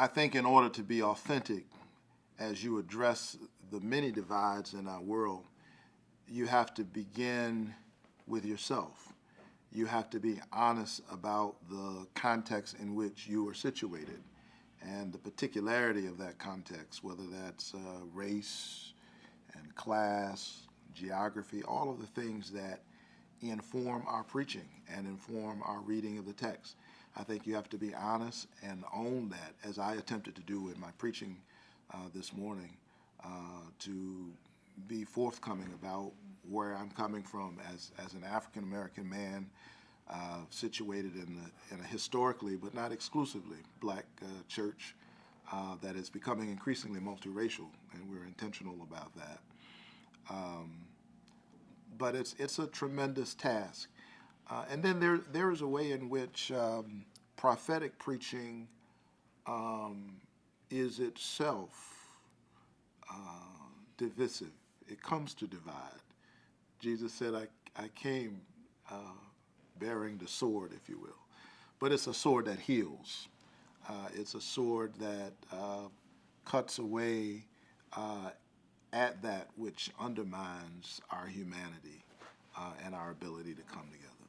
I think in order to be authentic, as you address the many divides in our world, you have to begin with yourself. You have to be honest about the context in which you are situated and the particularity of that context, whether that's uh, race and class, geography, all of the things that inform our preaching and inform our reading of the text. I think you have to be honest and own that, as I attempted to do in my preaching uh, this morning, uh, to be forthcoming about where I'm coming from as, as an African American man uh, situated in, the, in a historically, but not exclusively, black uh, church uh, that is becoming increasingly multiracial, and we're intentional about that. Um, but it's, it's a tremendous task. Uh, and then there, there is a way in which um, prophetic preaching um, is itself uh, divisive. It comes to divide. Jesus said, I, I came uh, bearing the sword, if you will. But it's a sword that heals. Uh, it's a sword that uh, cuts away uh, at that which undermines our humanity and our ability to come together.